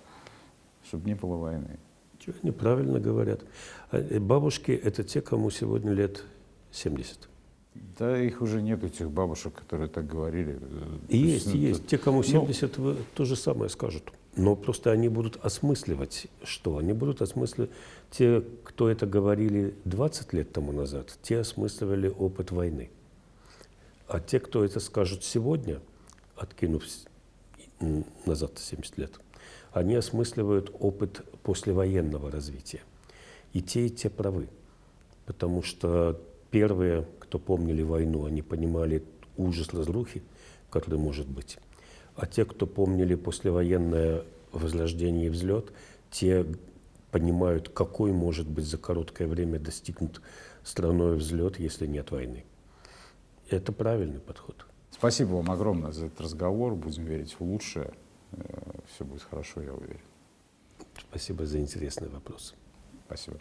[SPEAKER 2] чтобы не было войны.
[SPEAKER 1] Чего они правильно говорят. А, э, бабушки – это те, кому сегодня лет 70.
[SPEAKER 2] Да их уже нет, этих бабушек, которые так говорили.
[SPEAKER 1] Есть, есть. есть. Те, кому 70, ну, то же самое скажут. Но просто они будут осмысливать что? Они будут осмысливать... Те, кто это говорили 20 лет тому назад, те осмысливали опыт войны. А те, кто это скажут сегодня, откинув назад 70 лет, они осмысливают опыт послевоенного развития. И те, и те правы. Потому что первые кто помнили войну, они понимали ужас разрухи, который может быть. А те, кто помнили послевоенное возрождение и взлет, те понимают, какой может быть за короткое время достигнут страной взлет, если нет войны. Это правильный подход.
[SPEAKER 2] Спасибо вам огромное за этот разговор. Будем верить в лучшее. Э, Все будет хорошо, я уверен.
[SPEAKER 1] Спасибо за интересный вопрос.
[SPEAKER 2] Спасибо.